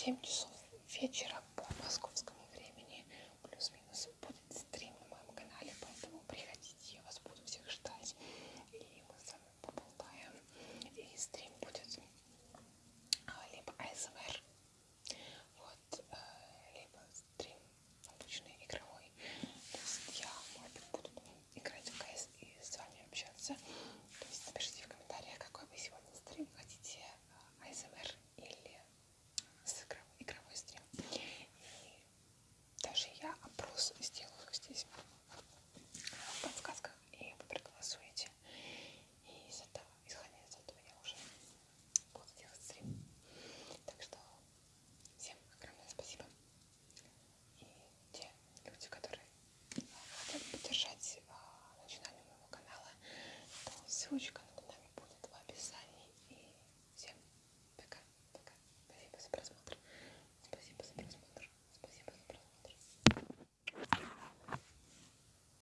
семьдесят.